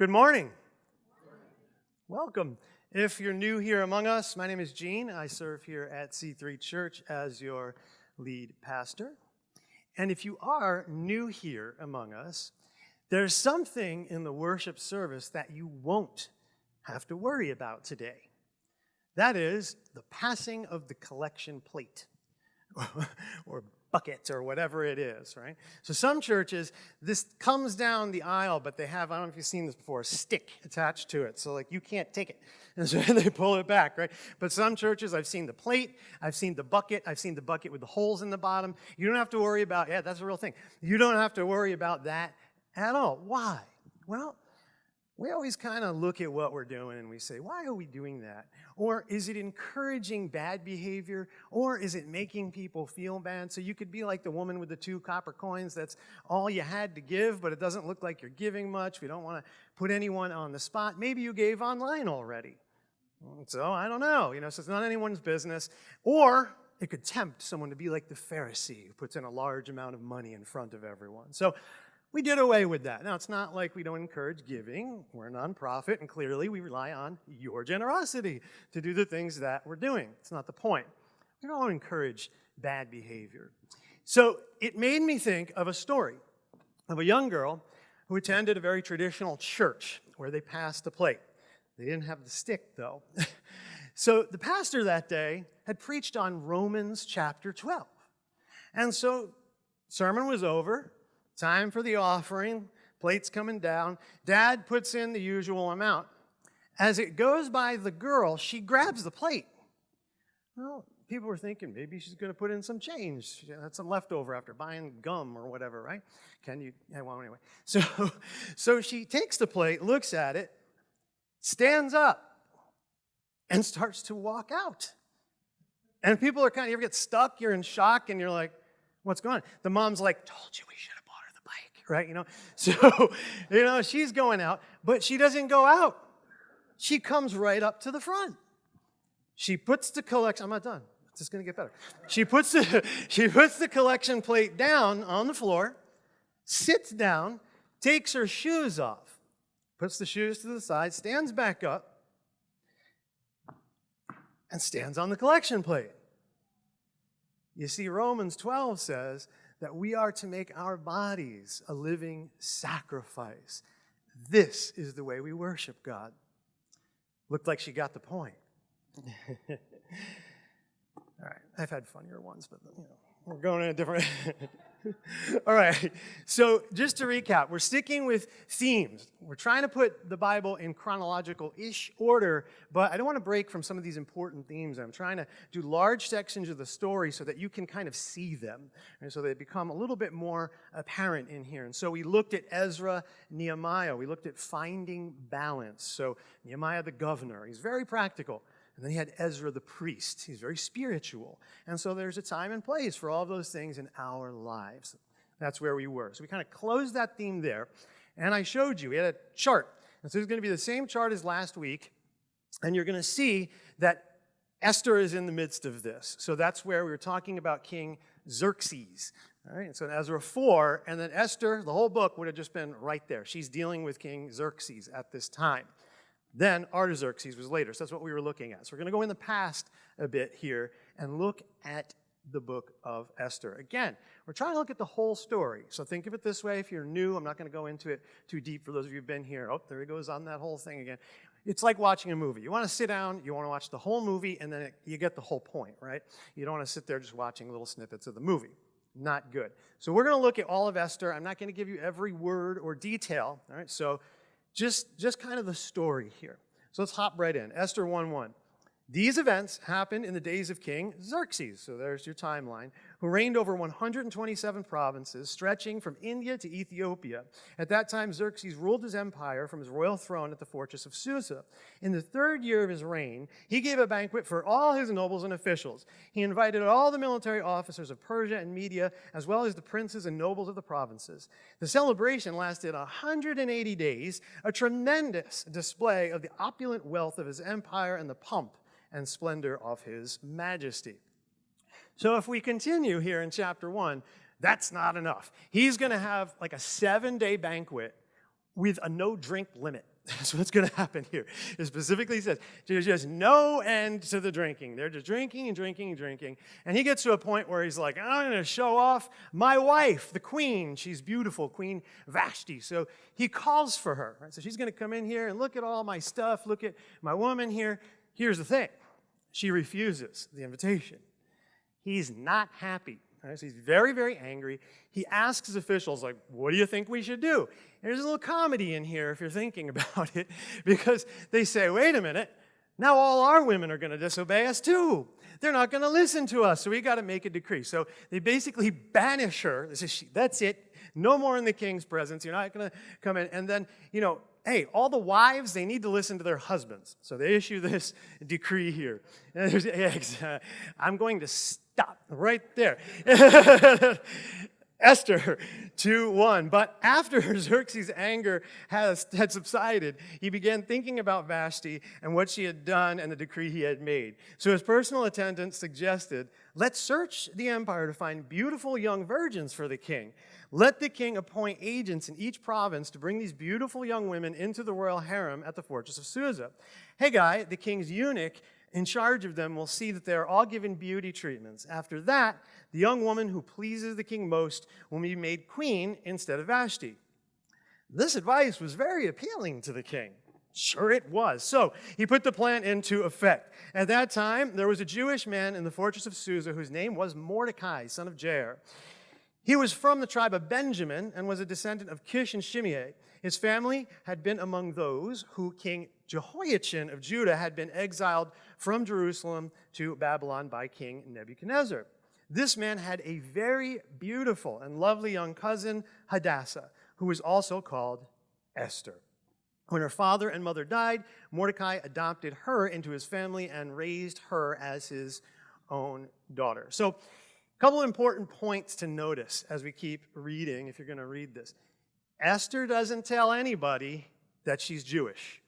Good morning. Welcome. If you're new here among us, my name is Gene. I serve here at C3 Church as your lead pastor. And if you are new here among us, there's something in the worship service that you won't have to worry about today. That is the passing of the collection plate or bucket or whatever it is, right? So some churches, this comes down the aisle, but they have, I don't know if you've seen this before, a stick attached to it. So like you can't take it. And so they pull it back, right? But some churches, I've seen the plate, I've seen the bucket, I've seen the bucket with the holes in the bottom. You don't have to worry about, yeah, that's a real thing. You don't have to worry about that at all. Why? Well, we always kind of look at what we're doing and we say, why are we doing that? Or is it encouraging bad behavior? Or is it making people feel bad? So you could be like the woman with the two copper coins. That's all you had to give, but it doesn't look like you're giving much. We don't want to put anyone on the spot. Maybe you gave online already. So I don't know. You know, so it's not anyone's business. Or it could tempt someone to be like the Pharisee who puts in a large amount of money in front of everyone. So we did away with that. Now, it's not like we don't encourage giving. We're a nonprofit, and clearly we rely on your generosity to do the things that we're doing. It's not the point. We don't encourage bad behavior. So it made me think of a story of a young girl who attended a very traditional church where they passed the plate. They didn't have the stick, though. so the pastor that day had preached on Romans chapter 12. And so sermon was over, Time for the offering. Plate's coming down. Dad puts in the usual amount. As it goes by the girl, she grabs the plate. Well, people were thinking maybe she's going to put in some change. Had some leftover after buying gum or whatever, right? Can you? Yeah, well, anyway. So, so she takes the plate, looks at it, stands up, and starts to walk out. And people are kind of, you ever get stuck, you're in shock, and you're like, what's going on? The mom's like, told you we should right? You know, so, you know, she's going out, but she doesn't go out. She comes right up to the front. She puts the collection, I'm not done. It's just going to get better. She puts, the, she puts the collection plate down on the floor, sits down, takes her shoes off, puts the shoes to the side, stands back up, and stands on the collection plate. You see, Romans 12 says that we are to make our bodies a living sacrifice. This is the way we worship God. Looked like she got the point. All right, I've had funnier ones, but you know, we're going in a different. All right, so just to recap, we're sticking with themes. We're trying to put the Bible in chronological-ish order, but I don't want to break from some of these important themes. I'm trying to do large sections of the story so that you can kind of see them, and so they become a little bit more apparent in here. And so we looked at Ezra, Nehemiah. We looked at finding balance. So Nehemiah the governor, he's very practical. And then he had Ezra the priest. He's very spiritual. And so there's a time and place for all those things in our lives. That's where we were. So we kind of closed that theme there. And I showed you, we had a chart. And so it's going to be the same chart as last week. And you're going to see that Esther is in the midst of this. So that's where we were talking about King Xerxes. All right, and so Ezra 4, and then Esther, the whole book would have just been right there. She's dealing with King Xerxes at this time. Then Artaxerxes was later. So that's what we were looking at. So we're going to go in the past a bit here and look at the book of Esther. Again, we're trying to look at the whole story. So think of it this way. If you're new, I'm not going to go into it too deep for those of you who've been here. Oh, there he goes on that whole thing again. It's like watching a movie. You want to sit down, you want to watch the whole movie, and then it, you get the whole point, right? You don't want to sit there just watching little snippets of the movie. Not good. So we're going to look at all of Esther. I'm not going to give you every word or detail, all right? So just, just kind of the story here. So let's hop right in. Esther 1.1. These events happened in the days of King Xerxes, so there's your timeline, who reigned over 127 provinces, stretching from India to Ethiopia. At that time, Xerxes ruled his empire from his royal throne at the fortress of Susa. In the third year of his reign, he gave a banquet for all his nobles and officials. He invited all the military officers of Persia and Media, as well as the princes and nobles of the provinces. The celebration lasted 180 days, a tremendous display of the opulent wealth of his empire and the pomp and splendor of his majesty. So if we continue here in chapter 1, that's not enough. He's going to have like a seven day banquet with a no drink limit. That's what's going to happen here. It specifically says there's just no end to the drinking. They're just drinking and drinking and drinking. And he gets to a point where he's like, I'm going to show off my wife, the queen. She's beautiful, Queen Vashti. So he calls for her. Right? So she's going to come in here and look at all my stuff, look at my woman here. Here's the thing she refuses the invitation. He's not happy. Right? So he's very, very angry. He asks his officials, like, what do you think we should do? And there's a little comedy in here if you're thinking about it, because they say, wait a minute, now all our women are going to disobey us too. They're not going to listen to us, so we got to make a decree. So they basically banish her. Say, that's it. No more in the king's presence. You're not going to come in. And then, you know, hey, all the wives, they need to listen to their husbands. So they issue this decree here. I'm going to stop right there. Esther 2 1. But after Xerxes' anger has, had subsided, he began thinking about Vashti and what she had done and the decree he had made. So his personal attendant suggested, Let's search the empire to find beautiful young virgins for the king. Let the king appoint agents in each province to bring these beautiful young women into the royal harem at the fortress of Susa. Hegai, the king's eunuch, in charge of them will see that they are all given beauty treatments. After that, the young woman who pleases the king most will be made queen instead of Vashti. This advice was very appealing to the king. Sure it was. So he put the plan into effect. At that time, there was a Jewish man in the fortress of Susa whose name was Mordecai, son of Jair. He was from the tribe of Benjamin and was a descendant of Kish and Shimei. His family had been among those who King Jehoiachin of Judah had been exiled from Jerusalem to Babylon by King Nebuchadnezzar. This man had a very beautiful and lovely young cousin, Hadassah, who was also called Esther. When her father and mother died, Mordecai adopted her into his family and raised her as his own daughter. So, a couple important points to notice as we keep reading, if you're going to read this. Esther doesn't tell anybody that she's Jewish.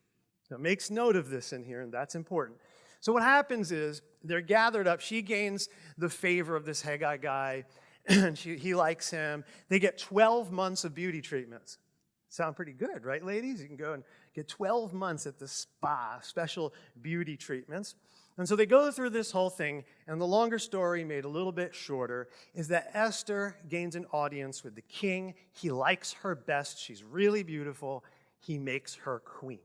So it makes note of this in here, and that's important. So what happens is they're gathered up. She gains the favor of this Hegai guy, and she, he likes him. They get 12 months of beauty treatments. Sound pretty good, right, ladies? You can go and get 12 months at the spa, special beauty treatments. And so they go through this whole thing, and the longer story, made a little bit shorter, is that Esther gains an audience with the king. He likes her best. She's really beautiful. He makes her queen.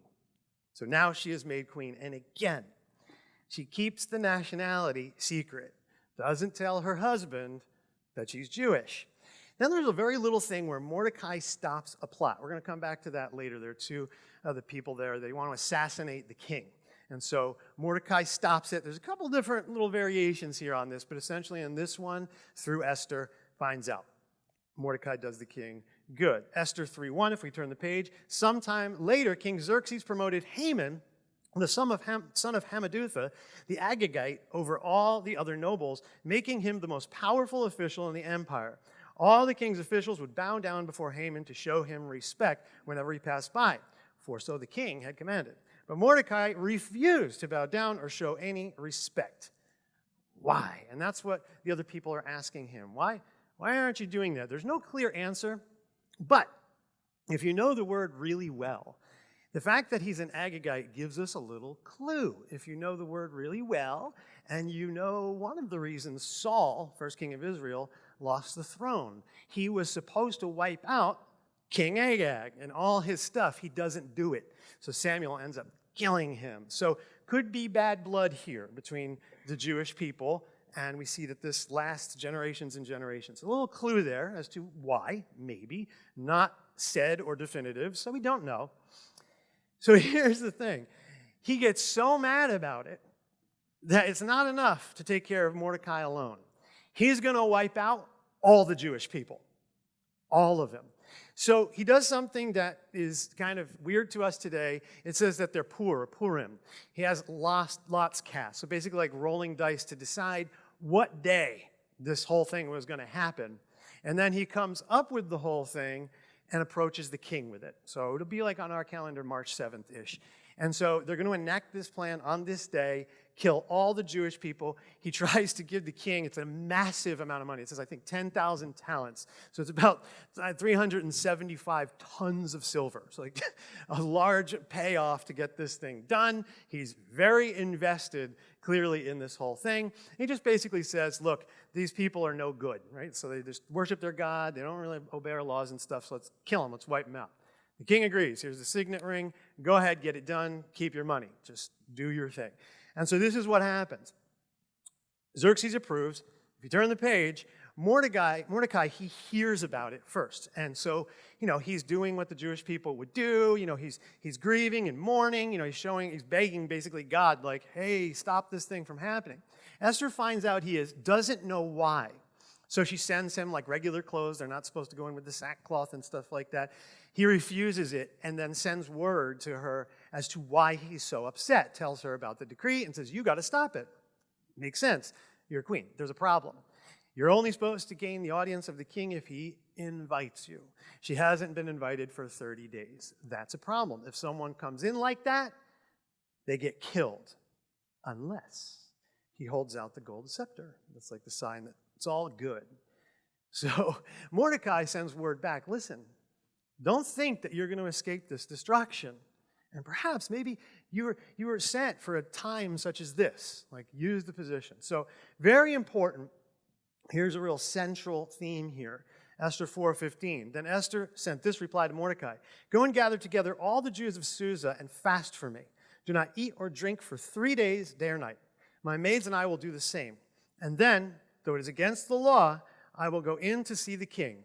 So now she is made queen. And again, she keeps the nationality secret, doesn't tell her husband that she's Jewish. Then there's a very little thing where Mordecai stops a plot. We're going to come back to that later. There are two other people there. They want to assassinate the king. And so Mordecai stops it. There's a couple different little variations here on this, but essentially in this one, through Esther, finds out. Mordecai does the king good. Esther 3.1, if we turn the page, sometime later, King Xerxes promoted Haman, the son of, Ham, son of the Agagite, over all the other nobles, making him the most powerful official in the empire. All the king's officials would bow down before Haman to show him respect whenever he passed by, for so the king had commanded. But Mordecai refused to bow down or show any respect. Why? And that's what the other people are asking him. Why, why aren't you doing that? There's no clear answer, but if you know the word really well, the fact that he's an Agagite gives us a little clue. If you know the word really well, and you know one of the reasons Saul, first king of Israel, lost the throne. He was supposed to wipe out King Agag and all his stuff. He doesn't do it. So Samuel ends up killing him. So could be bad blood here between the Jewish people, and we see that this lasts generations and generations. A little clue there as to why, maybe, not said or definitive, so we don't know. So here's the thing. He gets so mad about it that it's not enough to take care of Mordecai alone. He's going to wipe out all the Jewish people, all of them. So he does something that is kind of weird to us today. It says that they're poor, Purim. He has lost lots cast. So basically like rolling dice to decide what day this whole thing was going to happen. And then he comes up with the whole thing and approaches the king with it. So it'll be like on our calendar March 7th-ish. And so they're going to enact this plan on this day, kill all the Jewish people. He tries to give the king, it's a massive amount of money. It says, I think, 10,000 talents. So it's about 375 tons of silver. So, like, a large payoff to get this thing done. He's very invested, clearly, in this whole thing. He just basically says, look, these people are no good, right? So they just worship their God. They don't really obey our laws and stuff. So let's kill them. Let's wipe them out. The king agrees. Here's the signet ring. Go ahead, get it done. Keep your money. Just do your thing. And so this is what happens. Xerxes approves. If you turn the page, Mordecai, Mordecai, he hears about it first. And so, you know, he's doing what the Jewish people would do. You know, he's, he's grieving and mourning. You know, he's showing, he's begging basically God, like, hey, stop this thing from happening. Esther finds out he is, doesn't know why. So she sends him like regular clothes. They're not supposed to go in with the sackcloth and stuff like that. He refuses it and then sends word to her as to why he's so upset, tells her about the decree and says, You got to stop it. Makes sense. You're a queen. There's a problem. You're only supposed to gain the audience of the king if he invites you. She hasn't been invited for 30 days. That's a problem. If someone comes in like that, they get killed. Unless he holds out the gold scepter. That's like the sign that it's all good. So Mordecai sends word back listen, don't think that you're going to escape this destruction. And perhaps maybe you were, you were sent for a time such as this, like use the position. So, very important. Here's a real central theme here. Esther 4:15. Then Esther sent this reply to Mordecai: Go and gather together all the Jews of Susa and fast for me. Do not eat or drink for three days, day or night. My maids and I will do the same. And then though it is against the law, I will go in to see the king.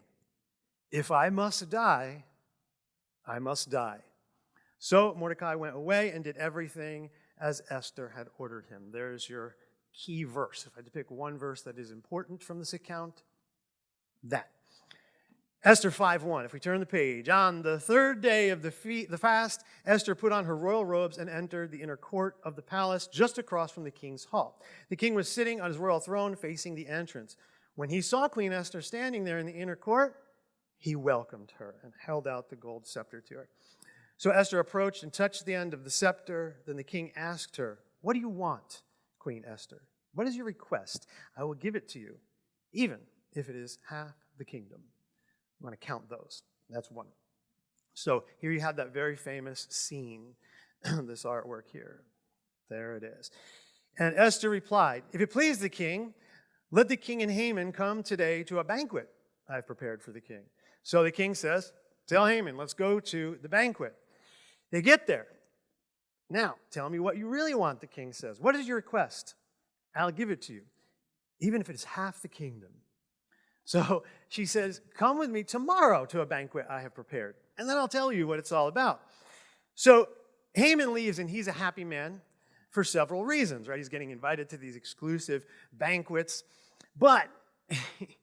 If I must die, I must die. So Mordecai went away and did everything as Esther had ordered him. There's your key verse. If I had to pick one verse that is important from this account, that. Esther 5:1. If we turn the page, on the third day of the, fe- the fast, Esther put on her royal robes and entered the inner court of the palace just across from the king's hall. The king was sitting on his royal throne facing the entrance. When he saw Queen Esther standing there in the inner court, he welcomed her and held out the gold scepter to her. So Esther approached and touched the end of the scepter. Then the king asked her, "What do you want, Queen Esther? What is your request? I will give it to you, even if it is half the kingdom." I'm going to count those. That's one. So here you have that very famous scene, this artwork here. There it is. And Esther replied, If it please the king, let the king and Haman come today to a banquet I've prepared for the king. So the king says, Tell Haman, let's go to the banquet. They get there. Now, tell me what you really want, the king says. What is your request? I'll give it to you, even if it is half the kingdom. So she says, Come with me tomorrow to a banquet I have prepared, and then I'll tell you what it's all about. So Haman leaves, and he's a happy man for several reasons, right? He's getting invited to these exclusive banquets, but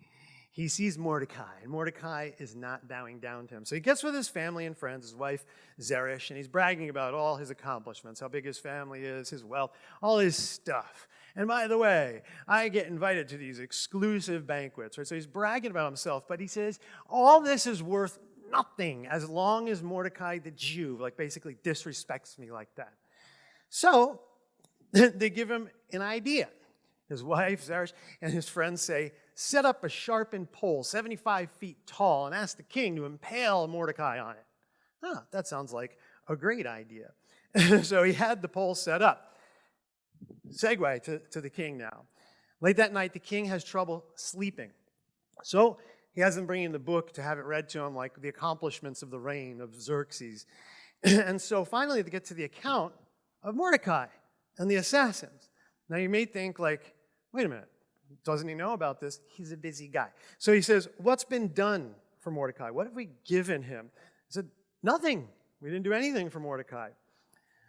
he sees Mordecai, and Mordecai is not bowing down to him. So he gets with his family and friends, his wife Zeresh, and he's bragging about all his accomplishments, how big his family is, his wealth, all his stuff. And by the way, I get invited to these exclusive banquets, right? So he's bragging about himself, but he says, all this is worth nothing as long as Mordecai the Jew, like basically disrespects me like that. So they give him an idea. His wife, Zeresh, and his friends say, set up a sharpened pole 75 feet tall and ask the king to impale Mordecai on it. Huh, that sounds like a great idea. so he had the pole set up segue to, to the king now. Late that night, the king has trouble sleeping. So he has them bringing the book to have it read to him, like the accomplishments of the reign of Xerxes. and so finally, they get to the account of Mordecai and the assassins. Now you may think, like, wait a minute, doesn't he know about this? He's a busy guy. So he says, What's been done for Mordecai? What have we given him? He said, Nothing. We didn't do anything for Mordecai.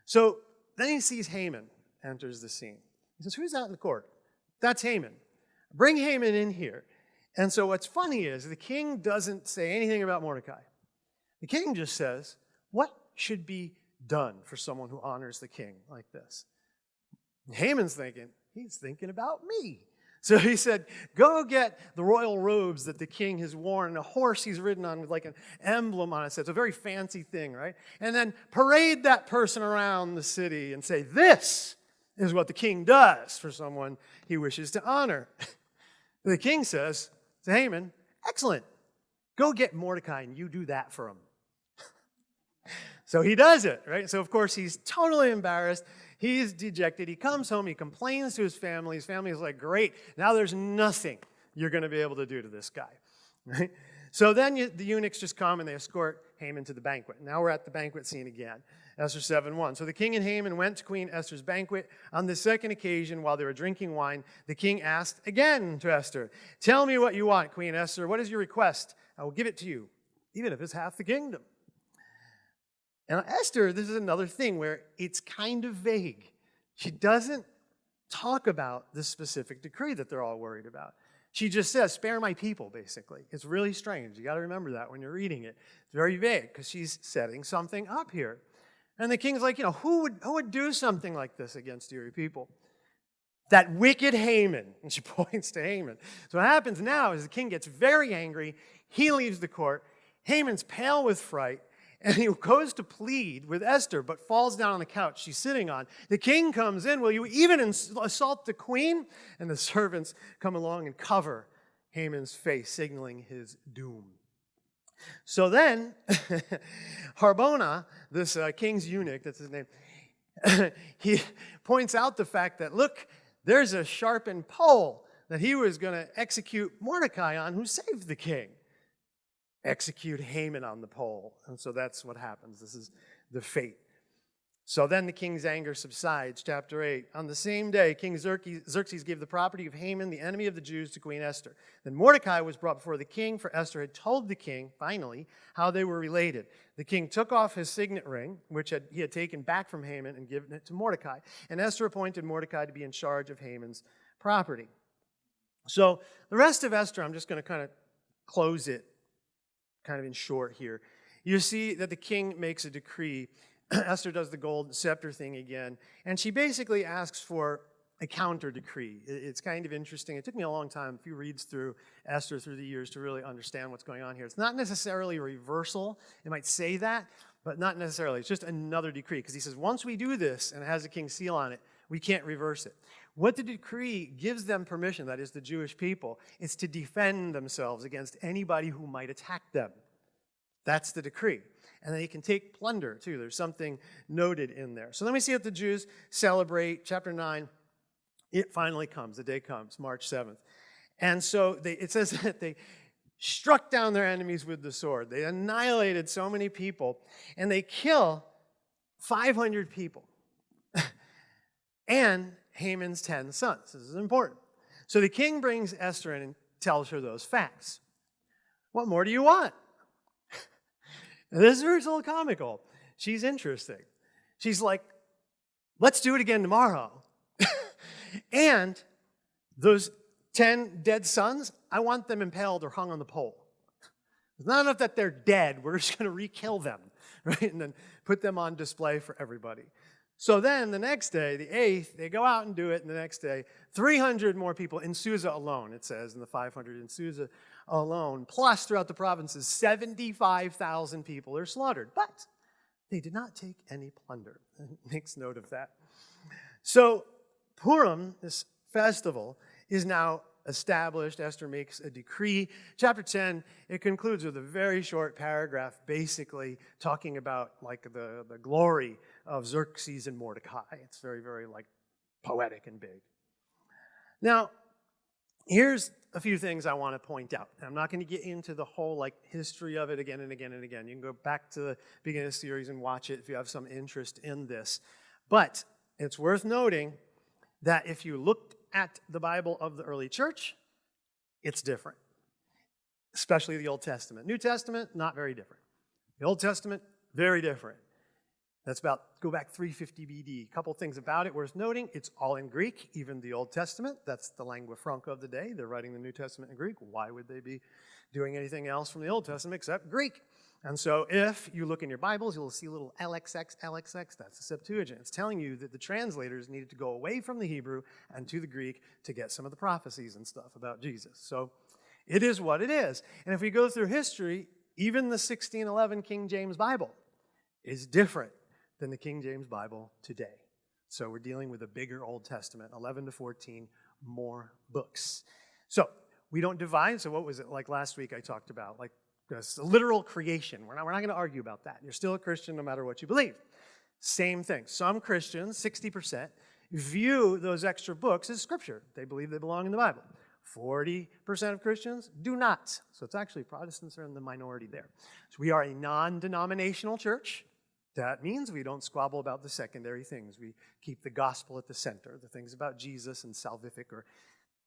So then he sees Haman enters the scene. He says, Who's out in the court? That's Haman. Bring Haman in here. And so what's funny is the king doesn't say anything about Mordecai. The king just says, What should be done for someone who honors the king like this? Haman's thinking, He's thinking about me. So he said, Go get the royal robes that the king has worn and a horse he's ridden on with like an emblem on it. So it's a very fancy thing, right? And then parade that person around the city and say, This is what the king does for someone he wishes to honor. the king says to Haman, Excellent. Go get Mordecai and you do that for him. so he does it, right? So of course he's totally embarrassed. He's dejected. He comes home. He complains to his family. His family is like, great, now there's nothing you're going to be able to do to this guy. Right? So then you, the eunuchs just come and they escort Haman to the banquet. Now we're at the banquet scene again. Esther 7 1. So the king and Haman went to Queen Esther's banquet. On the second occasion, while they were drinking wine, the king asked again to Esther, Tell me what you want, Queen Esther. What is your request? I will give it to you, even if it's half the kingdom. And Esther, this is another thing where it's kind of vague. She doesn't talk about the specific decree that they're all worried about. She just says, spare my people, basically. It's really strange. You got to remember that when you're reading it. It's very vague because she's setting something up here. And the king's like, you know, who would, who would do something like this against your people? That wicked Haman. And she points to Haman. So what happens now is the king gets very angry. He leaves the court. Haman's pale with fright. And he goes to plead with Esther, but falls down on the couch she's sitting on. The king comes in, Will you even assault the queen? And the servants come along and cover Haman's face, signaling his doom. So then, Harbona, this uh, king's eunuch, that's his name, he points out the fact that, look, there's a sharpened pole that he was going to execute Mordecai on who saved the king execute Haman on the pole. And so that's what happens. This is the fate. So then the king's anger subsides. Chapter 8. On the same day, King Xerxes gave the property of Haman, the enemy of the Jews, to Queen Esther. Then Mordecai was brought before the king, for Esther had told the king, finally, how they were related. The king took off his signet ring, which had, he had taken back from Haman, and given it to Mordecai. And Esther appointed Mordecai to be in charge of Haman's property. So the rest of Esther, I'm just going to kind of close it kind of in short here. You see that the king makes a decree. Esther does the gold scepter thing again, and she basically asks for a counter decree. It's kind of interesting. It took me a long time, a few reads through Esther through the years to really understand what's going on here. It's not necessarily a reversal. It might say that, but not necessarily. It's just another decree because he says, once we do this and it has a king's seal on it, we can't reverse it. What the decree gives them permission, that is the Jewish people, is to defend themselves against anybody who might attack them. That's the decree. And they can take plunder too. There's something noted in there. So let me see what the Jews celebrate. Chapter 9, it finally comes. The day comes, March 7th. And so they, it says that they struck down their enemies with the sword. They annihilated so many people, and they kill 500 people. and Haman's 10 sons. This is important. So the king brings Esther in and tells her those facts. What more do you want? this is a little comical. She's interesting. She's like, let's do it again tomorrow. and those 10 dead sons, I want them impaled or hung on the pole. It's not enough that they're dead, we're just going to re-kill them, right? And then put them on display for everybody. So then the next day, the 8th, they go out and do it, and the next day, 300 more people in Susa alone, it says, in the 500 in Susa alone, plus throughout the provinces, 75,000 people are slaughtered. But they did not take any plunder. makes note of that. So Purim, this festival, is now established. Esther makes a decree. Chapter 10, it concludes with a very short paragraph, basically talking about like the, the glory of Xerxes and Mordecai. It's very, very like poetic and big. Now, here's a few things I want to point out. I'm not going to get into the whole like history of it again and again and again. You can go back to the beginning of the series and watch it if you have some interest in this. But it's worth noting that if you looked at the Bible of the early church, it's different, especially the Old Testament. New Testament, not very different. The Old Testament, very different. That's about, go back 350 BD. A couple things about it worth noting. It's all in Greek, even the Old Testament. That's the lingua franca of the day. They're writing the New Testament in Greek. Why would they be doing anything else from the Old Testament except Greek? And so if you look in your Bibles, you'll see little LXX, LXX, that's the Septuagint. It's telling you that the translators needed to go away from the Hebrew and to the Greek to get some of the prophecies and stuff about Jesus. So it is what it is. And if we go through history, even the 1611 King James Bible is different than the King James Bible today. So we're dealing with a bigger Old Testament, 11 to 14 more books. So we don't divide. So what was it like last week I talked about? Like it's literal creation. We're not, we're not going to argue about that. You're still a Christian no matter what you believe. Same thing. Some Christians, 60%, view those extra books as scripture. They believe they belong in the Bible. 40% of Christians do not. So it's actually Protestants are in the minority there. So we are a non denominational church. That means we don't squabble about the secondary things. We keep the gospel at the center, the things about Jesus and salvific or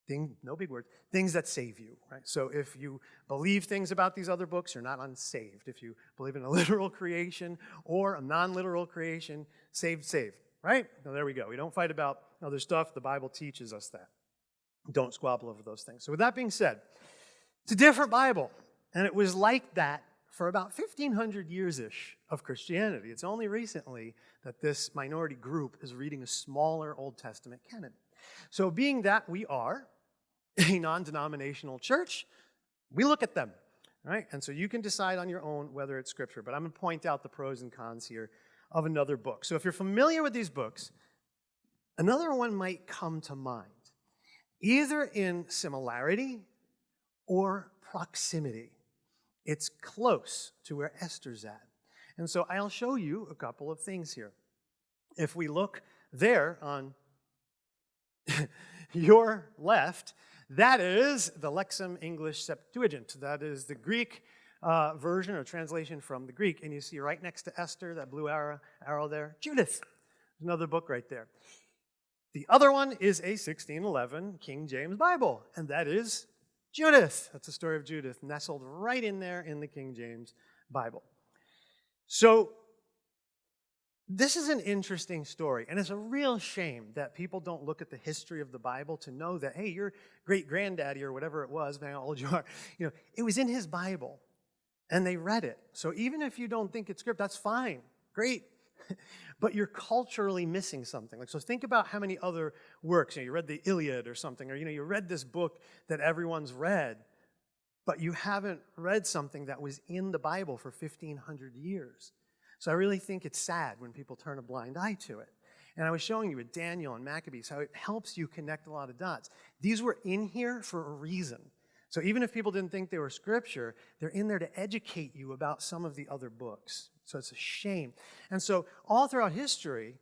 Thing, no big words, things that save you, right? So if you believe things about these other books, you're not unsaved. If you believe in a literal creation or a non-literal creation, saved, saved, right? Now there we go. We don't fight about other stuff. The Bible teaches us that. Don't squabble over those things. So with that being said, it's a different Bible. And it was like that for about 1,500 years-ish of Christianity. It's only recently that this minority group is reading a smaller Old Testament canon. So being that we are, a non-denominational church, we look at them, right? And so you can decide on your own whether it's scripture, but I'm going to point out the pros and cons here of another book. So if you're familiar with these books, another one might come to mind, either in similarity or proximity. It's close to where Esther's at. And so I'll show you a couple of things here. If we look there on your left, that is the Lexham English Septuagint. That is the Greek uh, version or translation from the Greek. And you see right next to Esther, that blue arrow, arrow there, Judith. There's another book right there. The other one is a 1611 King James Bible, and that is Judith. That's the story of Judith, nestled right in there in the King James Bible. So this is an interesting story, and it's a real shame that people don't look at the history of the Bible to know that, hey, your great granddaddy or whatever it was, man, how old you are, you know, it was in his Bible, and they read it. So even if you don't think it's script, that's fine, great. but you're culturally missing something. Like, so think about how many other works, you, know, you read the Iliad or something, or you know, you read this book that everyone's read, but you haven't read something that was in the Bible for 1,500 years. So I really think it's sad when people turn a blind eye to it. And I was showing you with Daniel and Maccabees how it helps you connect a lot of dots. These were in here for a reason. So even if people didn't think they were scripture, they're in there to educate you about some of the other books. So it's a shame. And so all throughout history,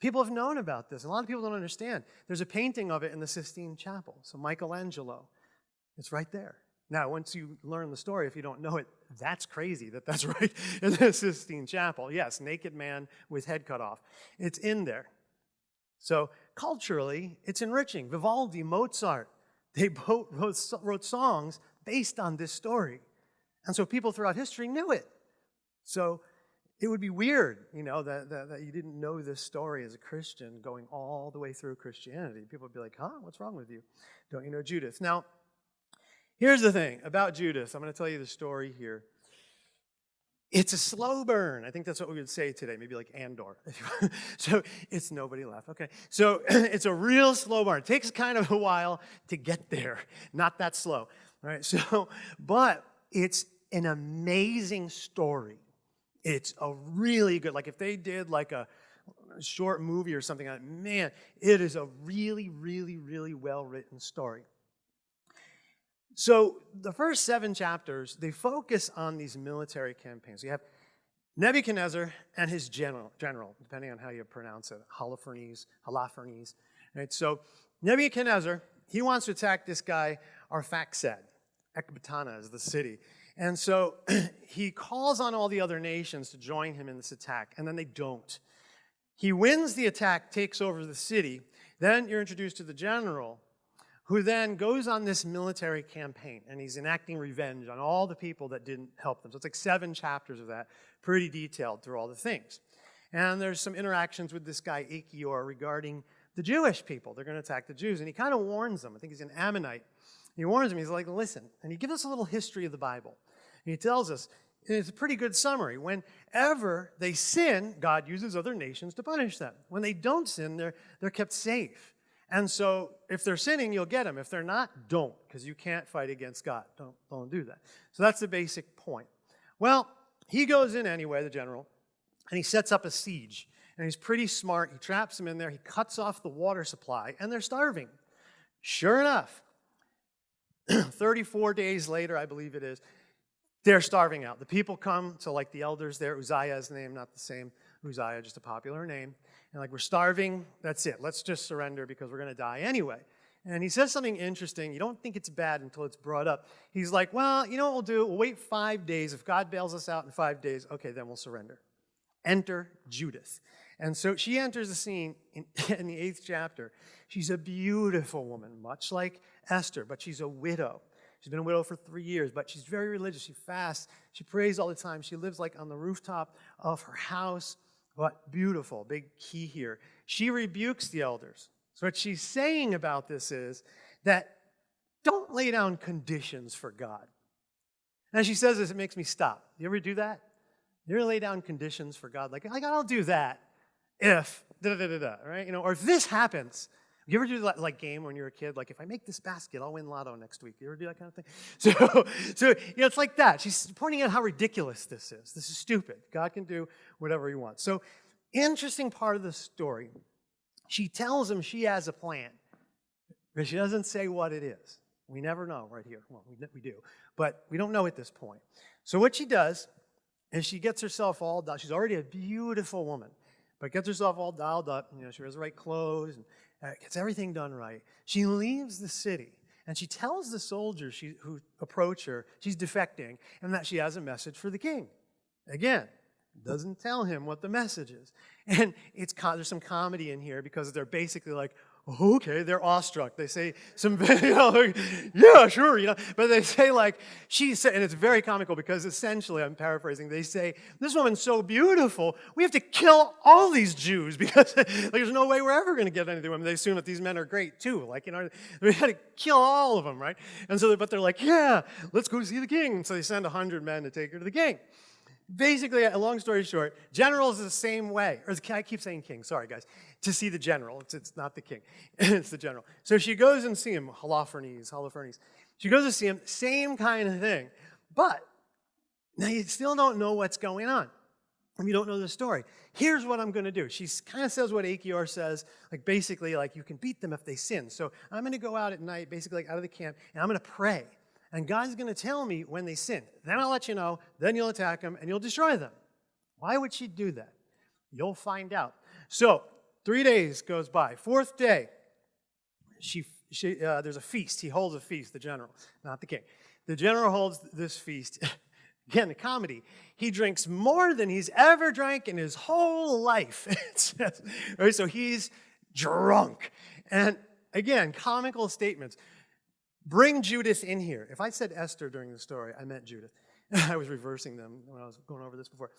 people have known about this. A lot of people don't understand. There's a painting of it in the Sistine Chapel. So Michelangelo, it's right there. Now, once you learn the story, if you don't know it, that's crazy that that's right in the Sistine Chapel. Yes, naked man with head cut off. It's in there. So culturally, it's enriching. Vivaldi, Mozart, they both wrote songs based on this story. And so people throughout history knew it. So it would be weird, you know, that, that, that, you didn't know this story as a Christian going all the way through Christianity. People would be like, huh, what's wrong with you? Don't you know Judith? Now, Here's the thing about Judas. I'm going to tell you the story here. It's a slow burn. I think that's what we would say today, maybe like Andor. so it's nobody left. Okay. So it's a real slow burn. It takes kind of a while to get there. Not that slow. Right. So, but it's an amazing story. It's a really good, like if they did like a short movie or something, man, it is a really, really, really well written story. So the first seven chapters, they focus on these military campaigns. You have Nebuchadnezzar and his general, general depending on how you pronounce it, Holofernes, Holofernes. Right? So Nebuchadnezzar, he wants to attack this guy, Arphaxad. Ecbatana is the city. And so he calls on all the other nations to join him in this attack, and then they don't. He wins the attack, takes over the city. Then you're introduced to the general, who then goes on this military campaign and he's enacting revenge on all the people that didn't help them. So it's like seven chapters of that, pretty detailed through all the things. And there's some interactions with this guy, Achior, regarding the Jewish people. They're going to attack the Jews. And he kind of warns them. I think he's an Ammonite. He warns them. He's like, listen. And he gives us a little history of the Bible. And he tells us, it's a pretty good summary. Whenever they sin, God uses other nations to punish them. When they don't sin, they're, they're kept safe. And so if they're sinning, you'll get them. If they're not, don't, because you can't fight against God. Don't, don't do that. So that's the basic point. Well, he goes in anyway, the general, and he sets up a siege. And he's pretty smart. He traps them in there. He cuts off the water supply, and they're starving. Sure enough, 34 days later, I believe it is, they're starving out. The people come to like the elders there, Uzziah's name, not the same Uzziah, just a popular name. And like, we're starving, that's it. Let's just surrender because we're going to die anyway. And he says something interesting. You don't think it's bad until it's brought up. He's like, well, you know what we'll do? We'll wait five days. If God bails us out in five days, okay, then we'll surrender. Enter Judith. And so she enters the scene in, in the eighth chapter. She's a beautiful woman, much like Esther, but she's a widow. She's been a widow for three years, but she's very religious. She fasts. She prays all the time. She lives like on the rooftop of her house. But beautiful, big key here. She rebukes the elders. So what she's saying about this is that don't lay down conditions for God. And she says this, it makes me stop. You ever do that? You ever lay down conditions for God? Like, like I'll do that if da da da da, right? You know, or if this happens, you ever do that like game when you're a kid? Like, if I make this basket, I'll win lotto next week. You ever do that kind of thing? So, so you know, it's like that. She's pointing out how ridiculous this is. This is stupid. God can do whatever he wants. So, interesting part of the story. She tells him she has a plan, but she doesn't say what it is. We never know right here. Well, we, we do, but we don't know at this point. So what she does is she gets herself all done. She's already a beautiful woman, but gets herself all dialed up. You know, she wears the right clothes and uh, gets everything done right. She leaves the city and she tells the soldiers she, who approach her she's defecting and that she has a message for the king. Again, doesn't tell him what the message is. And it's there's some comedy in here because they're basically like, okay, they're awestruck. They say some, you know, like, yeah, sure, you know, but they say like, she said, and it's very comical because essentially, I'm paraphrasing, they say, this woman's so beautiful, we have to kill all these Jews because like, there's no way we're ever going to get any of them. They assume that these men are great too, like, you know, we got to kill all of them, right? And so, but they're like, yeah, let's go see the king. And so they send 100 men to take her to the king basically, a long story short, generals is the same way. Or I keep saying king, sorry guys. To see the general, it's, it's not the king, it's the general. So she goes and see him, Holofernes, Holofernes. She goes to see him, same kind of thing. But now you still don't know what's going on. You don't know the story. Here's what I'm going to do. She kind of says what Achior says, like basically, like you can beat them if they sin. So I'm going to go out at night, basically like out of the camp, and I'm going to pray and God's going to tell me when they sin. Then I'll let you know, then you'll attack them, and you'll destroy them. Why would she do that? You'll find out. So, three days goes by. Fourth day, she, she, uh, there's a feast. He holds a feast, the general, not the king. The general holds this feast. Again, the comedy. He drinks more than he's ever drank in his whole life. right? So he's drunk. And again, comical statements. Bring Judith in here. If I said Esther during the story, I meant Judith. I was reversing them when I was going over this before.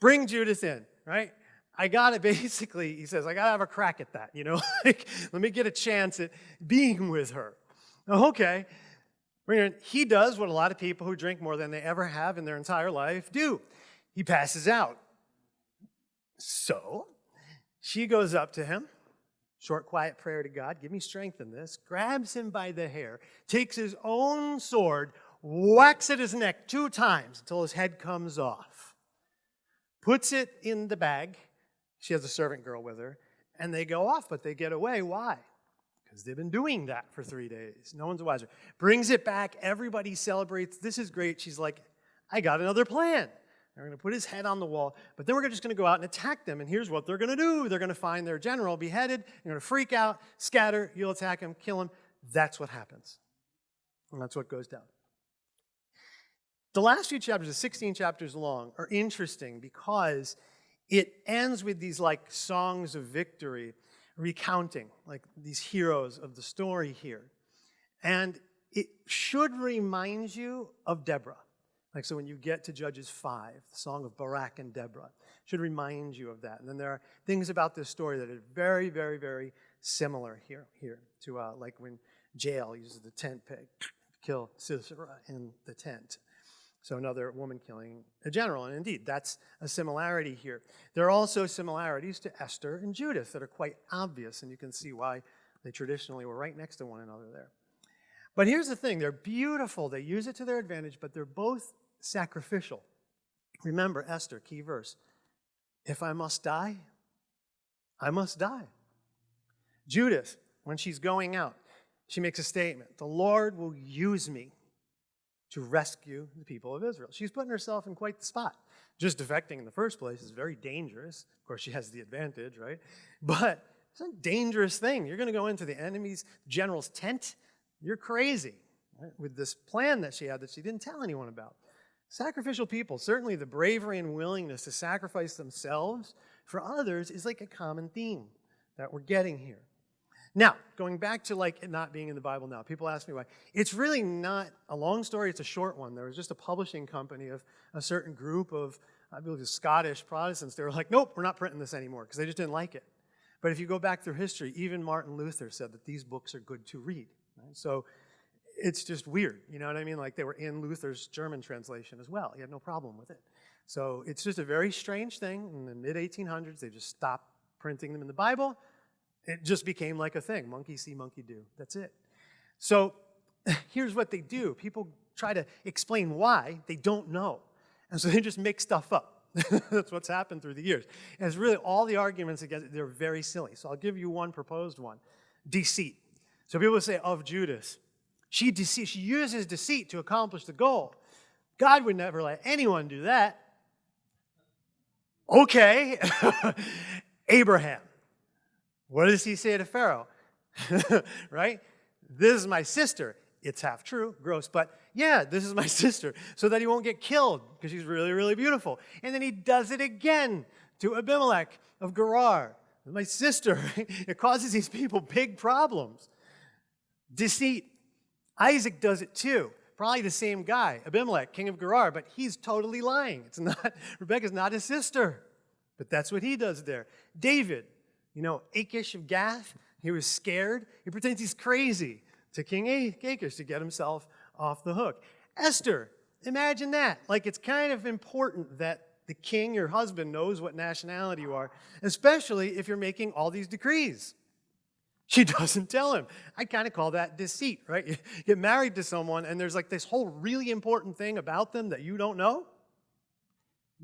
Bring Judith in, right? I got to basically, he says, I got to have a crack at that, you know? like, let me get a chance at being with her. Okay. He does what a lot of people who drink more than they ever have in their entire life do. He passes out. So she goes up to him short, quiet prayer to God, give me strength in this, grabs him by the hair, takes his own sword, whacks at his neck two times until his head comes off, puts it in the bag. She has a servant girl with her, and they go off, but they get away. Why? Because they've been doing that for three days. No one's wiser. Brings it back. Everybody celebrates. This is great. She's like, I got another plan. They're going to put his head on the wall, but then we're just going to go out and attack them. And here's what they're going to do they're going to find their general beheaded, they're going to freak out, scatter, you'll attack him, kill him. That's what happens. And that's what goes down. The last few chapters, the 16 chapters long, are interesting because it ends with these like songs of victory, recounting like these heroes of the story here. And it should remind you of Deborah. Like, so when you get to Judges 5, the song of Barak and Deborah, should remind you of that. And then there are things about this story that are very, very, very similar here, here to uh, like when Jael uses the tent peg to kill Sisera in the tent. So another woman killing a general. And indeed, that's a similarity here. There are also similarities to Esther and Judith that are quite obvious, and you can see why they traditionally were right next to one another there. But here's the thing they're beautiful, they use it to their advantage, but they're both sacrificial. Remember Esther, key verse. If I must die, I must die. Judith, when she's going out, she makes a statement The Lord will use me to rescue the people of Israel. She's putting herself in quite the spot. Just defecting in the first place is very dangerous. Of course, she has the advantage, right? But it's a dangerous thing. You're going to go into the enemy's general's tent. You're crazy right? with this plan that she had that she didn't tell anyone about. Sacrificial people, certainly the bravery and willingness to sacrifice themselves for others is like a common theme that we're getting here. Now, going back to like it not being in the Bible now, people ask me why. It's really not a long story, it's a short one. There was just a publishing company of a certain group of, I believe, Scottish Protestants. They were like, nope, we're not printing this anymore because they just didn't like it. But if you go back through history, even Martin Luther said that these books are good to read. Right? So it's just weird, you know what I mean? Like they were in Luther's German translation as well. He had no problem with it. So it's just a very strange thing. In the mid 1800s, they just stopped printing them in the Bible. It just became like a thing monkey see, monkey do. That's it. So here's what they do people try to explain why, they don't know. And so they just make stuff up. That's what's happened through the years. And it's really all the arguments against it, they're very silly. So I'll give you one proposed one deceit. So people say of Judith, she, dece- she uses deceit to accomplish the goal. God would never let anyone do that. Okay, Abraham. What does he say to Pharaoh? right? This is my sister. It's half true, gross, but yeah, this is my sister, so that he won't get killed because she's really, really beautiful. And then he does it again to Abimelech of Gerar, my sister. it causes these people big problems. Deceit. Isaac does it too. Probably the same guy, Abimelech, king of Gerar, but he's totally lying. It's not, Rebecca's not his sister. But that's what he does there. David, you know, Achish of Gath, he was scared. He pretends he's crazy to King Achish to get himself off the hook. Esther, imagine that. Like it's kind of important that the king, your husband, knows what nationality you are, especially if you're making all these decrees. She doesn't tell him. I kind of call that deceit, right? You get married to someone and there's like this whole really important thing about them that you don't know.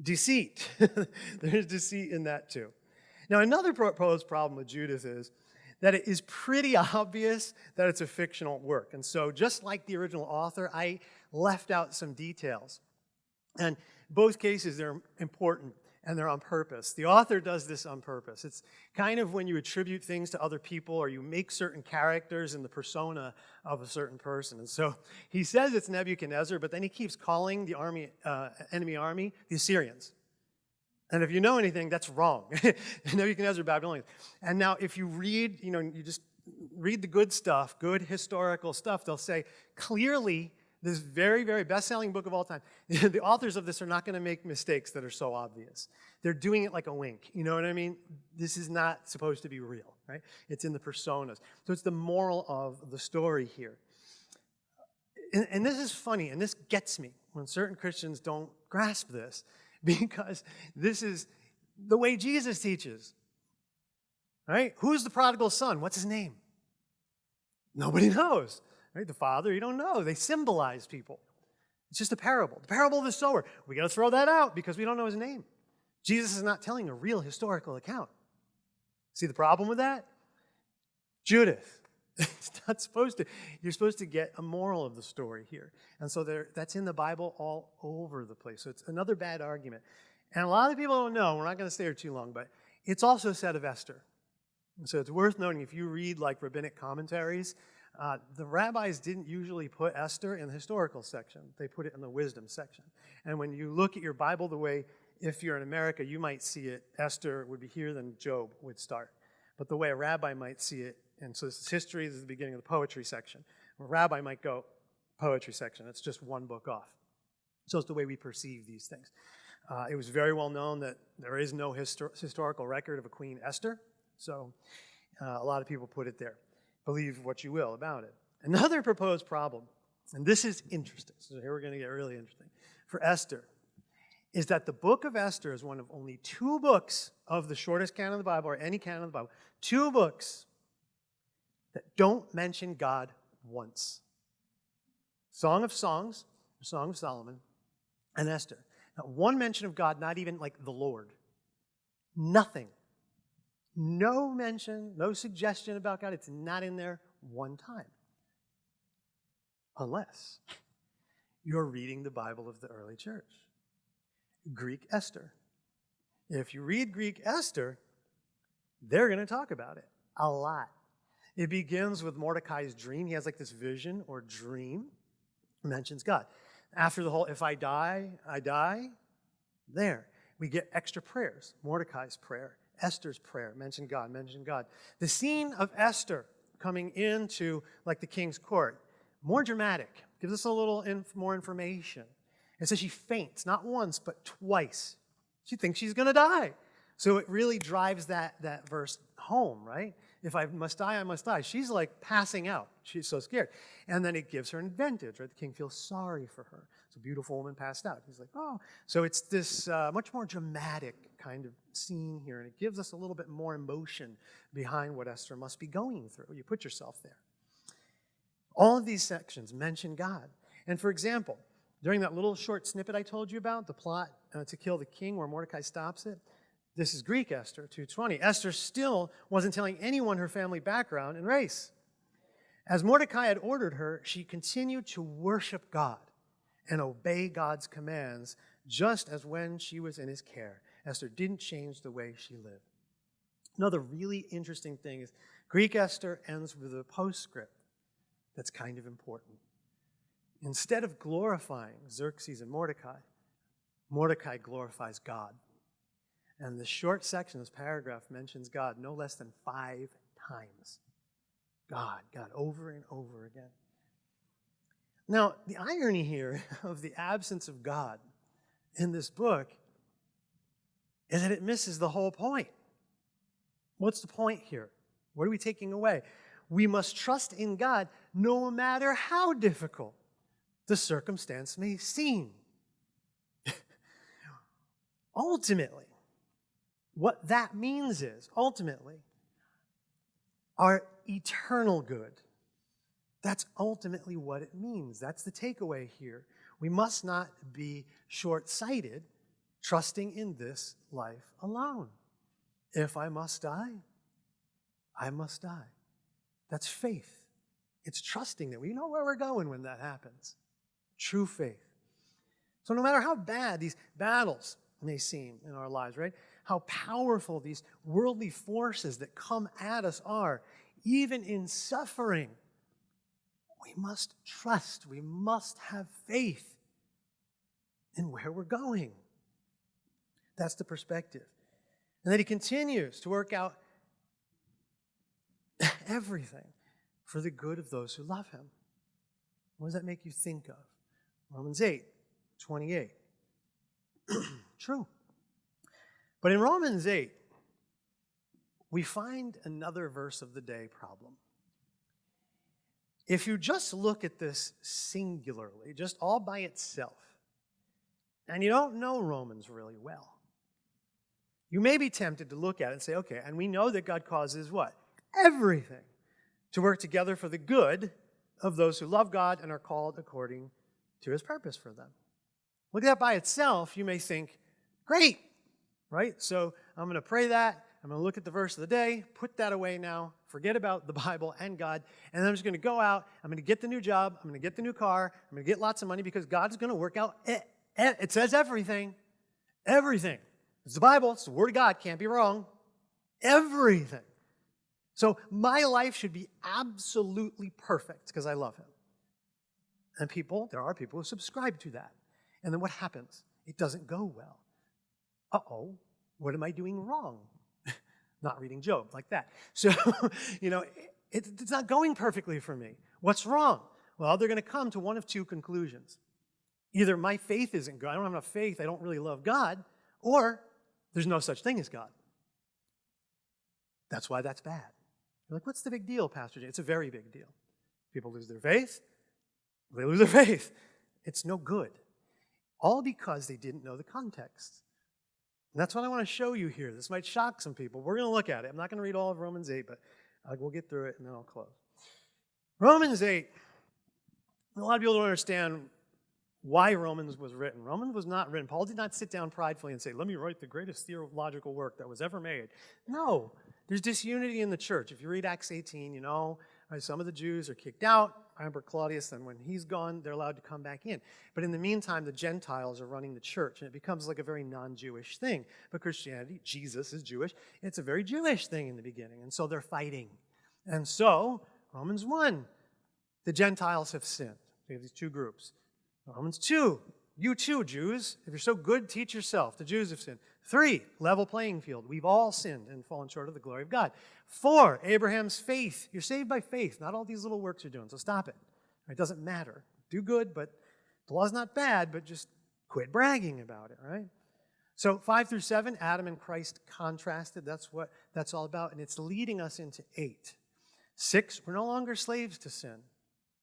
Deceit. there's deceit in that too. Now, another proposed problem with Judith is that it is pretty obvious that it's a fictional work. And so, just like the original author, I left out some details. And both cases, they're important and they're on purpose. The author does this on purpose. It's kind of when you attribute things to other people or you make certain characters in the persona of a certain person. And so he says it's Nebuchadnezzar, but then he keeps calling the army, uh, enemy army the Assyrians. And if you know anything, that's wrong. Nebuchadnezzar, Babylonians. And now, if you read, you know, you just read the good stuff, good historical stuff, they'll say clearly this very, very best-selling book of all time. the authors of this are not going to make mistakes that are so obvious. They're doing it like a wink. You know what I mean? This is not supposed to be real, right? It's in the personas. So it's the moral of the story here. And, and this is funny, and this gets me when certain Christians don't grasp this because this is the way Jesus teaches. Right? Who's the prodigal son? What's his name? Nobody knows. Right? The father, you don't know. They symbolize people. It's just a parable. The parable of the sower. We got to throw that out because we don't know his name. Jesus is not telling a real historical account. See the problem with that? Judith. it's not supposed to. You're supposed to get a moral of the story here. And so there, that's in the Bible all over the place. So it's another bad argument. And a lot of people don't know, we're not going to stay here too long, but it's also said of Esther. And so it's worth noting if you read like rabbinic commentaries, uh, the rabbis didn't usually put Esther in the historical section. They put it in the wisdom section. And when you look at your Bible the way, if you're in America, you might see it, Esther would be here, then Job would start. But the way a rabbi might see it, and so this is history, this is the beginning of the poetry section. A rabbi might go, poetry section, it's just one book off. So it's the way we perceive these things. Uh, it was very well known that there is no histor- historical record of a Queen Esther, so uh, a lot of people put it there. Believe what you will about it. Another proposed problem, and this is interesting, so here we're going to get really interesting. for Esther is that the book of Esther is one of only two books of the shortest canon of the Bible or any canon of the Bible, two books that don't mention God once. Song of Songs, Song of Solomon, and Esther. Not one mention of God, not even like the Lord. Nothing. No mention, no suggestion about God. It's not in there one time. Unless you're reading the Bible of the early church. Greek Esther. If you read Greek Esther, they're going to talk about it a lot. It begins with Mordecai's dream. He has like this vision or dream, mentions God. After the whole, if I die, I die, there. We get extra prayers. Mordecai's prayer, Esther's prayer, mention God, mention God. The scene of Esther coming into like the king's court, more dramatic, gives us a little inf more information. It says she faints, not once, but twice. She thinks she's going to die. So it really drives that, that verse home, right? If I must die, I must die. She's like passing out. She's so scared. And then it gives her an advantage, right? The king feels sorry for her. It's a beautiful woman passed out. He's like, oh. So it's this uh, much more dramatic kind of scene here, and it gives us a little bit more emotion behind what Esther must be going through. You put yourself there. All of these sections mention God. And for example, during that little short snippet I told you about, the plot uh, to kill the king where Mordecai stops it, this is Greek Esther 2.20. Esther still wasn't telling anyone her family background and race. As Mordecai had ordered her, she continued to worship God and obey God's commands just as when she was in his care. Esther didn't change the way she lived. Another really interesting thing is Greek Esther ends with a postscript that's kind of important. Instead of glorifying Xerxes and Mordecai, Mordecai glorifies God. And the short section, this paragraph, mentions God no less than five times. God, God, over and over again. Now, the irony here of the absence of God in this book is that it misses the whole point. What's the point here? What are we taking away? We must trust in God no matter how difficult the circumstance may seem. ultimately, what that means is, ultimately, our eternal good. That's ultimately what it means. That's the takeaway here. We must not be short sighted, trusting in this life alone. If I must die, I must die. That's faith. It's trusting that we know where we're going when that happens. True faith. So, no matter how bad these battles may seem in our lives, right? How powerful these worldly forces that come at us are, even in suffering, we must trust, we must have faith in where we're going. That's the perspective. And then he continues to work out everything for the good of those who love him. What does that make you think of? Romans 8, 28. True. But in Romans 8, we find another verse of the day problem. If you just look at this singularly, just all by itself, and you don't know Romans really well, you may be tempted to look at it and say, okay, and we know that God causes what? Everything to work together for the good of those who love God and are called according to his purpose for them. Look at that by itself, you may think, great, right? So I'm going to pray that. I'm going to look at the verse of the day, put that away now, forget about the Bible and God, and I'm just going to go out. I'm going to get the new job. I'm going to get the new car. I'm going to get lots of money because God's going to work out. It, it says everything. Everything. It's the Bible. It's the Word of God. Can't be wrong. Everything. So my life should be absolutely perfect because I love Him. And people, there are people who subscribe to that. And then what happens? It doesn't go well. Uh oh, what am I doing wrong? not reading Job, like that. So, you know, it, it's not going perfectly for me. What's wrong? Well, they're going to come to one of two conclusions. Either my faith isn't good, I don't have enough faith, I don't really love God, or there's no such thing as God. That's why that's bad. You're like, what's the big deal, Pastor Jay? It's a very big deal. People lose their faith, they lose their faith. It's no good. all because they didn't know the context. And that's what I want to show you here. This might shock some people. We're going to look at it. I'm not going to read all of Romans 8, but we'll get through it and then I'll close. Romans 8, a lot of people don't understand why Romans was written. Romans was not written. Paul did not sit down pridefully and say, Let me write the greatest theological work that was ever made. No, there's disunity in the church. If you read Acts 18, you know, some of the Jews are kicked out. Remember Claudius, and when he's gone, they're allowed to come back in. But in the meantime, the Gentiles are running the church, and it becomes like a very non Jewish thing. But Christianity, Jesus is Jewish, it's a very Jewish thing in the beginning. And so they're fighting. And so, Romans 1, the Gentiles have sinned. We have these two groups. Romans 2, you too, Jews. If you're so good, teach yourself. The Jews have sinned. Three, level playing field. We've all sinned and fallen short of the glory of God. Four, Abraham's faith. You're saved by faith, not all these little works you're doing, so stop it. It doesn't matter. Do good, but the law's not bad, but just quit bragging about it, right? So five through seven, Adam and Christ contrasted. That's what that's all about, and it's leading us into eight. Six, we're no longer slaves to sin.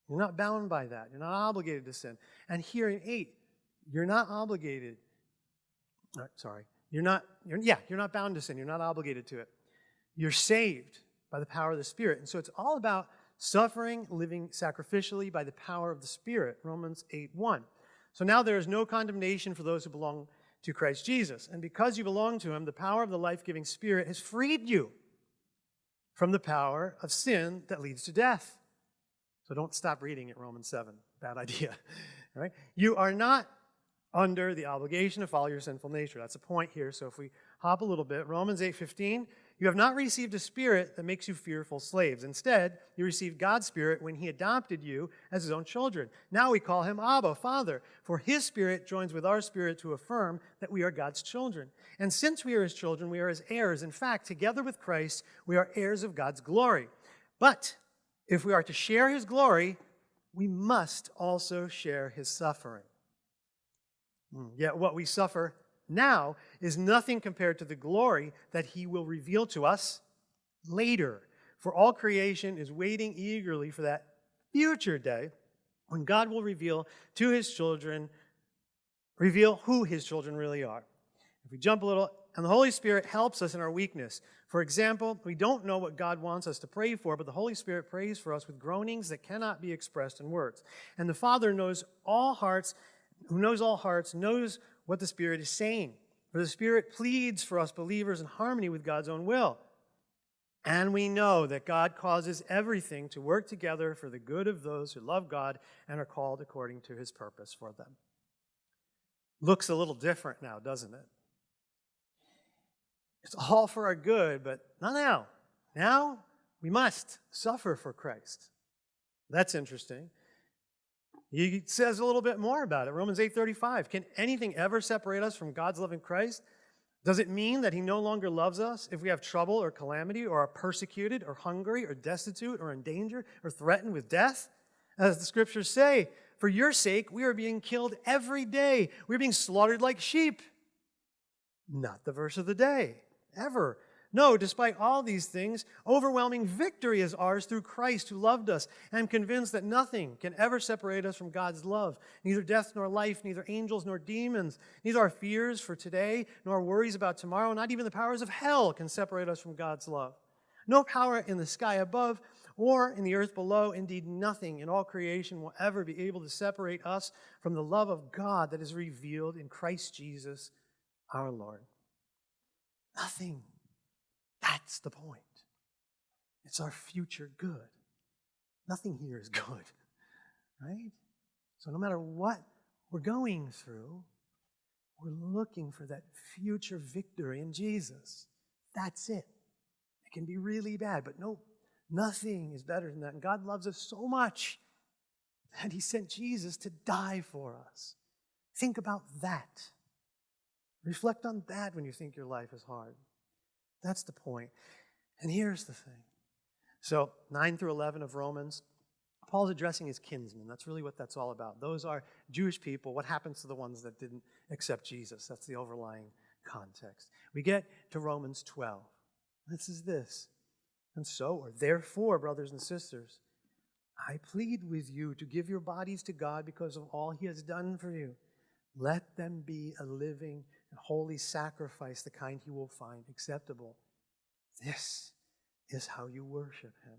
You're not bound by that. You're not obligated to sin. And here in eight, you're not obligated. Sorry. You're not, you're, yeah, you're not bound to sin. You're not obligated to it. You're saved by the power of the Spirit. And so it's all about suffering, living sacrificially by the power of the Spirit. Romans 8 1. So now there is no condemnation for those who belong to Christ Jesus. And because you belong to Him, the power of the life giving Spirit has freed you from the power of sin that leads to death. So don't stop reading at Romans 7. Bad idea. right? You are not under the obligation to follow your sinful nature. That's a point here. So if we hop a little bit, Romans 8:15, you have not received a spirit that makes you fearful slaves. Instead, you received God's spirit when he adopted you as his own children. Now we call him Abba, Father, for his spirit joins with our spirit to affirm that we are God's children. And since we are his children, we are his heirs. In fact, together with Christ, we are heirs of God's glory. But if we are to share his glory, we must also share his suffering. Hmm, yet what we suffer now is nothing compared to the glory that he will reveal to us later. For all creation is waiting eagerly for that future day when God will reveal to his children, reveal who his children really are. If we jump a little, and the Holy Spirit helps us in our weakness. For example, we don't know what God wants us to pray for, but the Holy Spirit prays for us with groanings that cannot be expressed in words. And the Father knows all hearts, who knows all hearts, knows what the Spirit is saying. For the Spirit pleads for us believers in harmony with God's own will. And we know that God causes everything to work together for the good of those who love God and are called according to his purpose for them. Looks a little different now, doesn't it? It's all for our good, but not now. Now we must suffer for Christ. That's interesting. He says a little bit more about it. Romans 8:35. Can anything ever separate us from God's love in Christ? Does it mean that he no longer loves us if we have trouble or calamity or are persecuted or hungry or destitute or in danger or threatened with death? As the scriptures say, for your sake we are being killed every day. We're being slaughtered like sheep. Not the verse of the day ever. No, despite all these things, overwhelming victory is ours through Christ who loved us. And I'm convinced that nothing can ever separate us from God's love. Neither death nor life, neither angels nor demons, neither our fears for today nor worries about tomorrow, not even the powers of hell can separate us from God's love. No power in the sky above or in the earth below, indeed nothing in all creation will ever be able to separate us from the love of God that is revealed in Christ Jesus our Lord. Nothing. That's the point. It's our future good. Nothing here is good, right? So no matter what we're going through, we're looking for that future victory in Jesus. That's it. It can be really bad, but no, nothing is better than that. And God loves us so much that He sent Jesus to die for us. Think about that. Reflect on that when you think your life is hard. That's the point. And here's the thing. So, 9 through 11 of Romans, Paul's addressing his kinsmen. That's really what that's all about. Those are Jewish people. What happens to the ones that didn't accept Jesus? That's the overlying context. We get to Romans 12. This is this. And so, or therefore, brothers and sisters, I plead with you to give your bodies to God because of all he has done for you. Let them be a living and holy sacrifice, the kind he will find acceptable. This is how you worship him.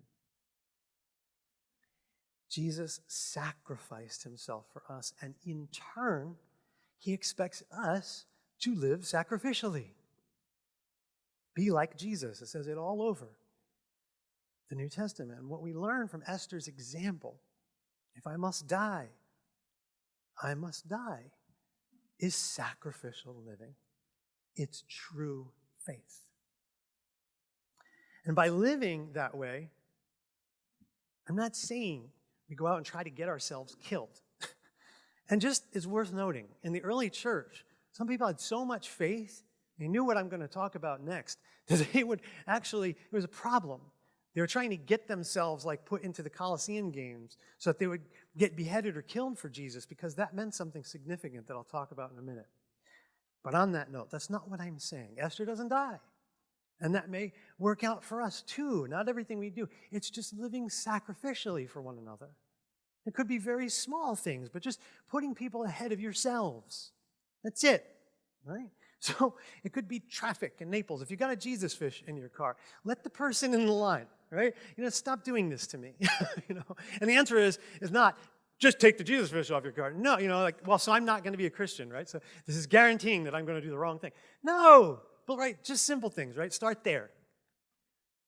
Jesus sacrificed himself for us, and in turn, he expects us to live sacrificially. Be like Jesus. It says it all over the New Testament. And what we learn from Esther's example if I must die, I must die is sacrificial living. It's true faith. And by living that way, I'm not saying we go out and try to get ourselves killed. and just is worth noting, in the early church, some people had so much faith, they knew what I'm going to talk about next, that they would actually, it was a problem. They were trying to get themselves like put into the Colosseum games so that they would get beheaded or killed for Jesus because that meant something significant that I'll talk about in a minute. But on that note, that's not what I'm saying. Esther doesn't die. And that may work out for us too. Not everything we do. It's just living sacrificially for one another. It could be very small things, but just putting people ahead of yourselves. That's it, right? So it could be traffic in Naples. If you got a Jesus fish in your car, let the person in the line, right? You know, stop doing this to me. you know, and the answer is is not just take the Jesus fish off your car. No, you know, like well, so I'm not going to be a Christian, right? So this is guaranteeing that I'm going to do the wrong thing. No, but right, just simple things, right? Start there.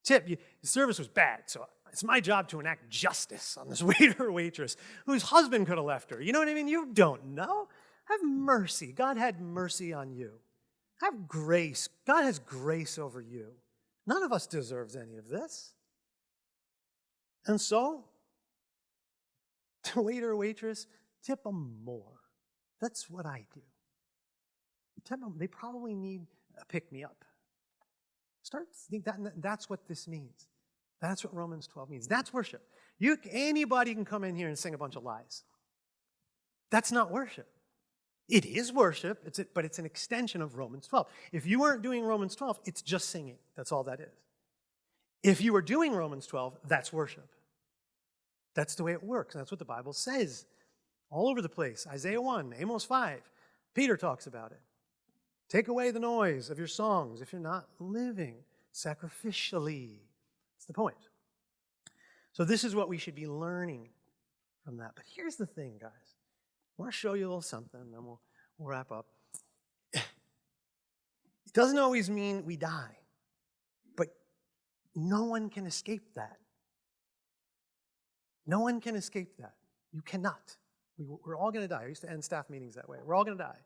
Tip: you, the service was bad, so it's my job to enact justice on this waiter or waitress whose husband could have left her. You know what I mean? You don't know. Have mercy. God had mercy on you. Have grace. God has grace over you. None of us deserves any of this. And so, the waiter waitress, tip them more. That's what I do. Tip them, they probably need a pick me up. Start think that that's what this means. That's what Romans 12 means. That's worship. You anybody can come in here and sing a bunch of lies. That's not worship. It is worship, it's a, but it's an extension of Romans 12. If you weren't doing Romans 12, it's just singing. That's all that is. If you are doing Romans 12, that's worship. That's the way it works. That's what the Bible says all over the place. Isaiah 1, Amos 5. Peter talks about it. Take away the noise of your songs if you're not living sacrificially. That's the point. So, this is what we should be learning from that. But here's the thing, guys. I want to show you a little something, and then we'll, we'll wrap up. It doesn't always mean we die, no one can escape that. No one can escape that. You cannot. We, are all going to die. I used to end staff meetings that way. We're all going to die.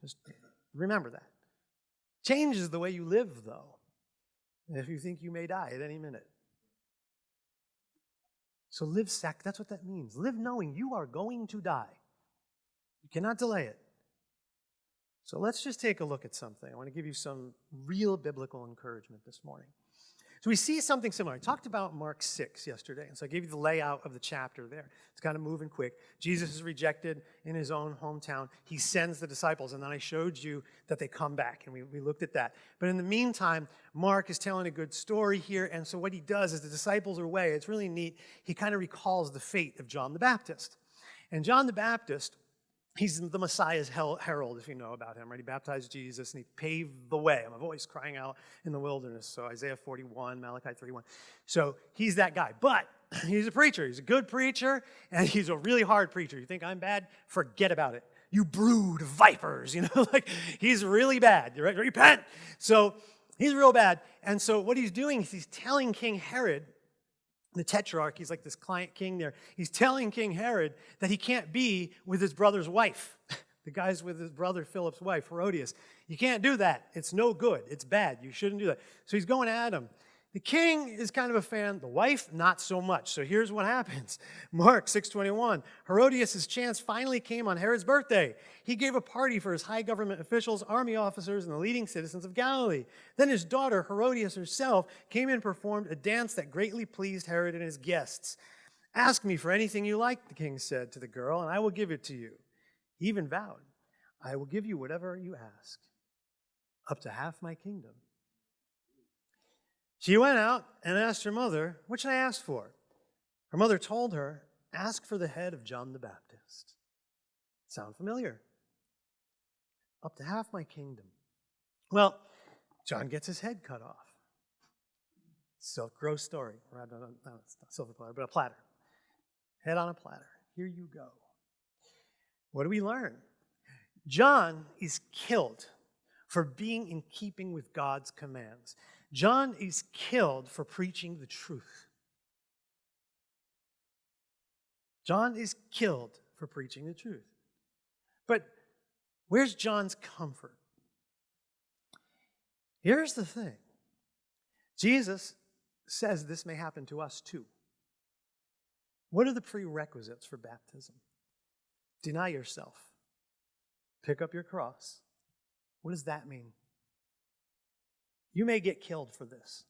Just remember that. Changes the way you live, though, if you think you may die at any minute. So live sac, that's what that means. Live knowing you are going to die. You cannot delay it. So let's just take a look at something. I want to give you some real biblical encouragement this morning. So we see something similar. I talked about Mark 6 yesterday, and so I gave you the layout of the chapter there. It's kind of moving quick. Jesus is rejected in his own hometown. He sends the disciples, and then I showed you that they come back, and we, we looked at that. But in the meantime, Mark is telling a good story here, and so what he does is the disciples are away. It's really neat. He kind of recalls the fate of John the Baptist. And John the Baptist He's the Messiah's herald, if you know about him, right? He baptized Jesus and he paved the way. I'm a voice crying out in the wilderness. So Isaiah 41, Malachi 31. So he's that guy. But he's a preacher. He's a good preacher and he's a really hard preacher. You think I'm bad? Forget about it. You brood vipers, you know, like he's really bad. Right? Repent. So he's real bad. And so what he's doing is he's telling King Herod the tetrarch, he's like this client king there, he's telling King Herod that he can't be with his brother's wife. the guy's with his brother Philip's wife, Herodias. You can't do that. It's no good. It's bad. You shouldn't do that. So he's going at him. The king is kind of a fan, the wife, not so much. So here's what happens. Mark 6.21, Herodias' chance finally came on Herod's birthday. He gave a party for his high government officials, army officers, and the leading citizens of Galilee. Then his daughter, Herodias herself, came and performed a dance that greatly pleased Herod and his guests. Ask me for anything you like, the king said to the girl, and I will give it to you. He even vowed, I will give you whatever you ask, up to half my kingdom. She went out and asked her mother, What should I ask for? Her mother told her, Ask for the head of John the Baptist. Sound familiar? up to half my kingdom. Well, John gets his head cut off. Silk gross story. Not silver platter, but a platter. Head on a platter. Here you go. What do we learn? John is killed for being in keeping with God's commands. John is killed for preaching the truth. John is killed for preaching the truth. But where's John's comfort? Here's the thing Jesus says this may happen to us too. What are the prerequisites for baptism? Deny yourself, pick up your cross. What does that mean? You may get killed for this.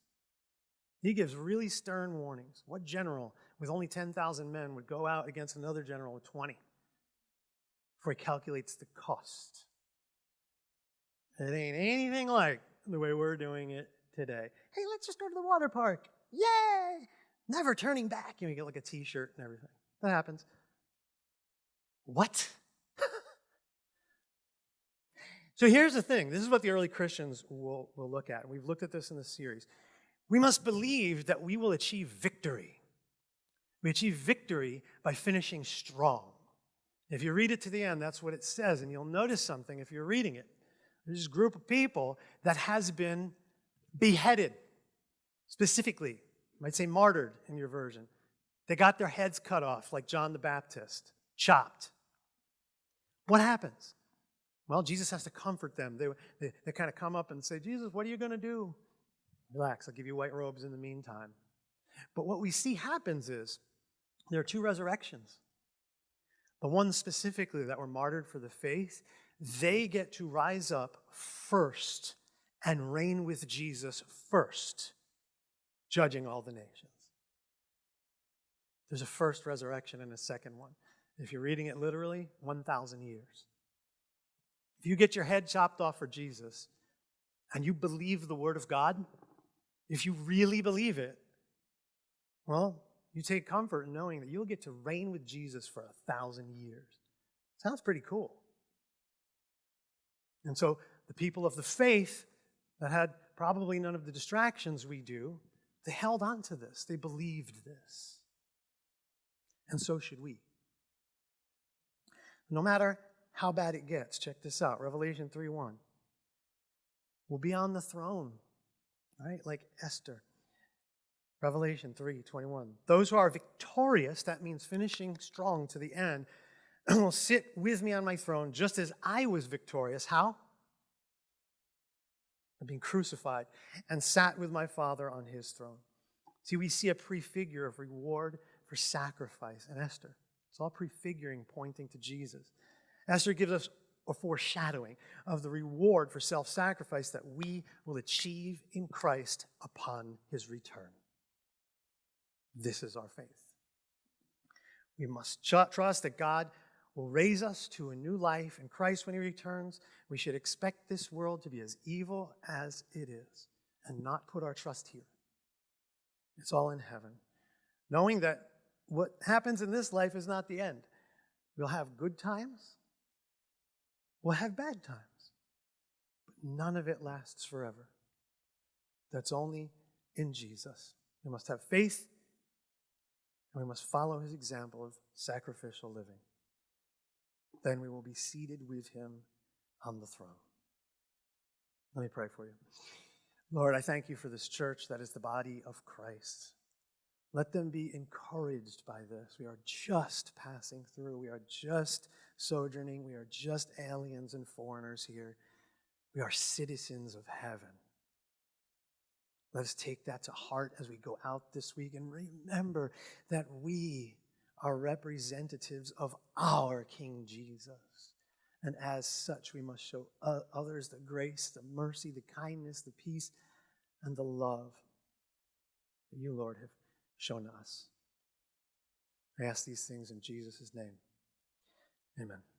He gives really stern warnings. What general with only 10,000 men would go out against another general with 20 For he calculates the cost? It ain't anything like the way we're doing it today. Hey, let's just go to the water park. Yay! Never turning back. You, know, you get like a t shirt and everything. That happens. What? So here's the thing this is what the early Christians will, will look at. We've looked at this in this series. We must believe that we will achieve victory. We achieve victory by finishing strong. If you read it to the end, that's what it says. And you'll notice something if you're reading it. There's this group of people that has been beheaded, specifically, you might say martyred in your version. They got their heads cut off, like John the Baptist, chopped. What happens? Well, Jesus has to comfort them. They, they, they kind of come up and say, Jesus, what are you going to do? Relax, I'll give you white robes in the meantime. But what we see happens is there are two resurrections. The ones specifically that were martyred for the faith, they get to rise up first and reign with Jesus first, judging all the nations. There's a first resurrection and a second one. If you're reading it literally, 1,000 years. If you get your head chopped off for Jesus and you believe the Word of God, if you really believe it, well, you take comfort in knowing that you'll get to reign with Jesus for a thousand years. Sounds pretty cool. And so the people of the faith that had probably none of the distractions we do, they held on to this. They believed this. And so should we. No matter how bad it gets, check this out Revelation 3 1. We'll be on the throne, right? Like Esther. Revelation 3 21. Those who are victorious, that means finishing strong to the end, will sit with me on my throne just as I was victorious. How? I've been crucified and sat with my Father on his throne. See, we see a prefigure of reward for sacrifice in Esther. It's all prefiguring, pointing to Jesus. Esther gives us a foreshadowing of the reward for self sacrifice that we will achieve in Christ upon his return. This is our faith. We must trust that God will raise us to a new life in Christ when He returns. We should expect this world to be as evil as it is and not put our trust here. It's all in heaven. Knowing that what happens in this life is not the end. We'll have good times, we'll have bad times, but none of it lasts forever. That's only in Jesus. We must have faith and we must follow his example of sacrificial living. Then we will be seated with him on the throne. Let me pray for you. Lord, I thank you for this church that is the body of Christ. Let them be encouraged by this. We are just passing through. We are just sojourning. We are just aliens and foreigners here. We are citizens of heaven. Let us take that to heart as we go out this week and remember that we are representatives of our King Jesus. And as such, we must show others the grace, the mercy, the kindness, the peace, and the love that you, Lord, have shown us. I ask these things in Jesus' name. Amen.